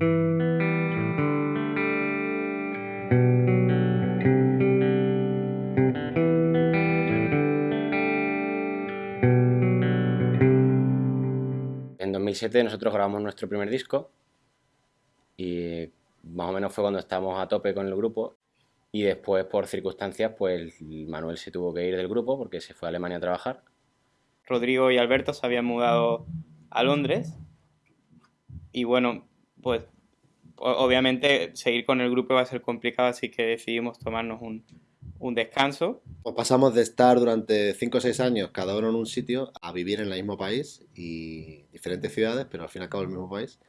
En 2007 nosotros grabamos nuestro primer disco y más o menos fue cuando estábamos a tope con el grupo y después por circunstancias pues Manuel se tuvo que ir del grupo porque se fue a Alemania a trabajar. Rodrigo y Alberto se habían mudado a Londres y bueno, pues obviamente seguir con el grupo va a ser complicado así que decidimos tomarnos un, un descanso. Pues pasamos de estar durante 5 o 6 años cada uno en un sitio a vivir en el mismo país y diferentes ciudades, pero al fin y al cabo el mismo país.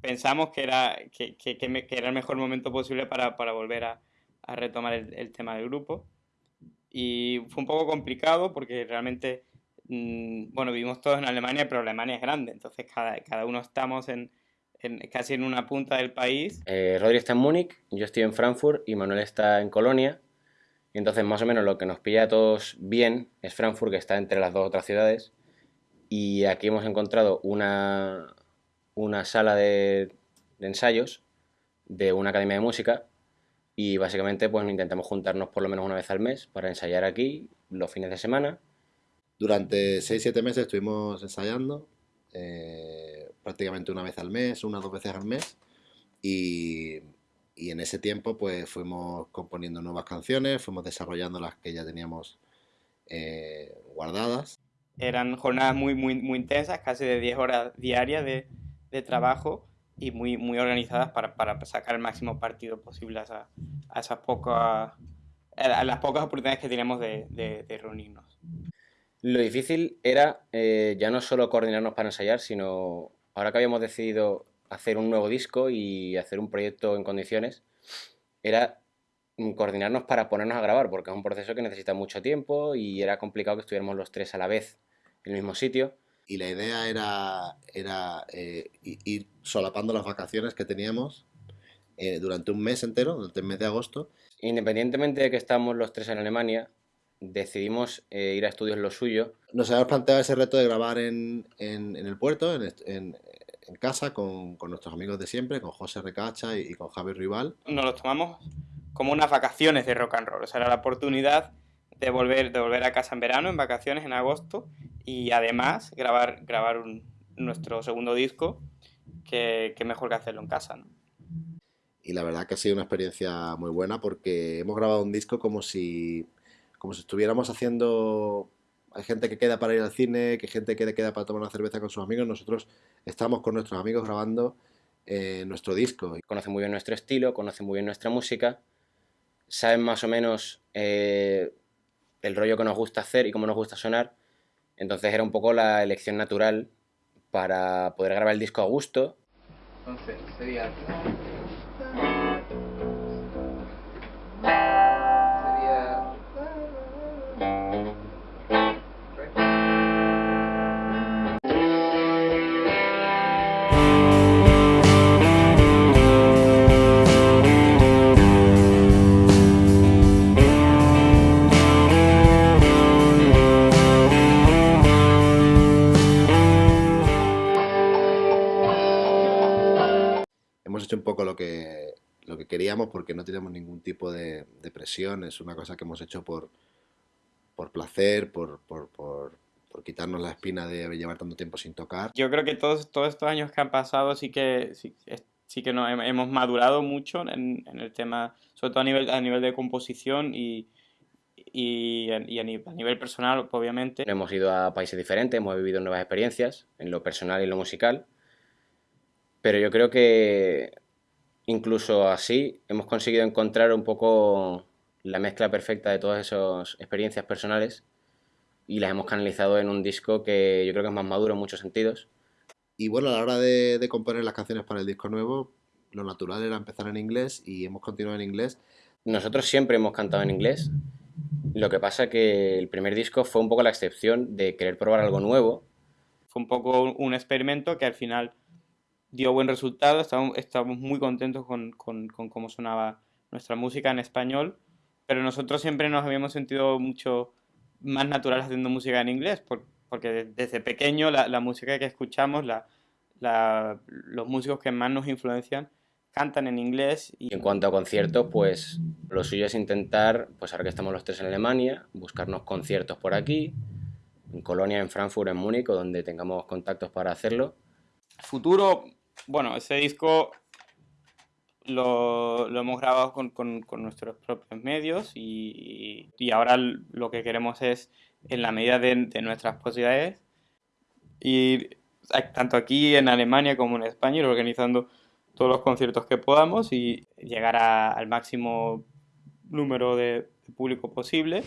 Pensamos que era, que, que, que era el mejor momento posible para, para volver a, a retomar el, el, tema del grupo. Y fue un poco complicado porque realmente, mmm, bueno, vivimos todos en Alemania, pero Alemania es grande, entonces cada, cada uno estamos en, en, casi en una punta del país. Eh, Rodri está en Múnich, yo estoy en Frankfurt y Manuel está en Colonia. Y entonces más o menos lo que nos pilla a todos bien es Frankfurt, que está entre las dos otras ciudades. Y aquí hemos encontrado una, una sala de, de ensayos de una academia de música y básicamente pues intentamos juntarnos por lo menos una vez al mes para ensayar aquí los fines de semana. Durante 6-7 meses estuvimos ensayando, eh, prácticamente una vez al mes, una o dos veces al mes, y, y, en ese tiempo pues fuimos componiendo nuevas canciones, fuimos desarrollando las que ya teníamos eh, guardadas. Eran jornadas muy, muy, muy intensas, casi de 10 horas diarias de, de trabajo, y muy, muy organizadas para, para sacar el máximo partido posible a, esa, a esas pocas a las pocas oportunidades que tenemos de, de, de reunirnos. Lo difícil era eh, ya no solo coordinarnos para ensayar, sino ahora que habíamos decidido hacer un nuevo disco y hacer un proyecto en condiciones, era coordinarnos para ponernos a grabar, porque es un proceso que necesita mucho tiempo y era complicado que estuviéramos los tres a la vez en el mismo sitio y la idea era, era eh, ir solapando las vacaciones que teníamos eh, durante un mes entero, durante el mes de agosto. Independientemente de que estamos los tres en Alemania, decidimos eh, ir a estudios lo suyo. Nos habíamos planteado ese reto de grabar en, en, en el puerto, en, en, en casa, con, con, nuestros amigos de siempre, con José Recacha y, y con Javier Rival. Nos lo tomamos como unas vacaciones de rock and roll, o sea, era la oportunidad de volver, de volver a casa en verano, en vacaciones, en agosto, y además grabar, grabar un, nuestro segundo disco, que, que, mejor que hacerlo en casa. ¿no? Y la verdad que ha sido una experiencia muy buena porque hemos grabado un disco como si, como si estuviéramos haciendo... Hay gente que queda para ir al cine, que gente que queda para tomar una cerveza con sus amigos. Nosotros estamos con nuestros amigos grabando eh, nuestro disco. Conocen muy bien nuestro estilo, conocen muy bien nuestra música, saben más o menos eh, el rollo que nos gusta hacer y cómo nos gusta sonar entonces era un poco la elección natural para poder grabar el disco a gusto. Entonces sería... un poco lo que, lo que queríamos porque no tenemos ningún tipo de, de, presión, es una cosa que hemos hecho por, por placer, por, por, por, por, quitarnos la espina de llevar tanto tiempo sin tocar. Yo creo que todos, todos estos años que han pasado sí que, sí, sí que nos hemos madurado mucho en, en, el tema, sobre todo a nivel, a nivel de composición y, y, y a, nivel, a, nivel, personal, obviamente. Hemos ido a países diferentes, hemos vivido nuevas experiencias en lo personal y en lo musical, pero yo creo que incluso así hemos conseguido encontrar un poco la mezcla perfecta de todas esas experiencias personales y las hemos canalizado en un disco que yo creo que es más maduro en muchos sentidos. Y bueno, a la hora de, de componer las canciones para el disco nuevo, lo natural era empezar en inglés y hemos continuado en inglés. Nosotros siempre hemos cantado en inglés, lo que pasa que el primer disco fue un poco la excepción de querer probar algo nuevo. Fue un poco un experimento que al final dio buen resultado, estábamos, estábamos muy contentos con, con, con, cómo sonaba nuestra música en español, pero nosotros siempre nos habíamos sentido mucho más natural haciendo música en inglés, por, porque desde pequeño la, la, música que escuchamos, la, los músicos que más nos influencian cantan en inglés. Y... En cuanto a conciertos, pues lo suyo es intentar, pues ahora que estamos los tres en Alemania, buscarnos conciertos por aquí, en Colonia, en Frankfurt, en Múnich, donde tengamos contactos para hacerlo. Futuro, bueno, ese disco lo, hemos grabado con, nuestros propios medios y, ahora lo que queremos es, en la medida de, nuestras posibilidades, ir tanto aquí en Alemania como en España, ir organizando todos los conciertos que podamos y llegar al máximo número de público posible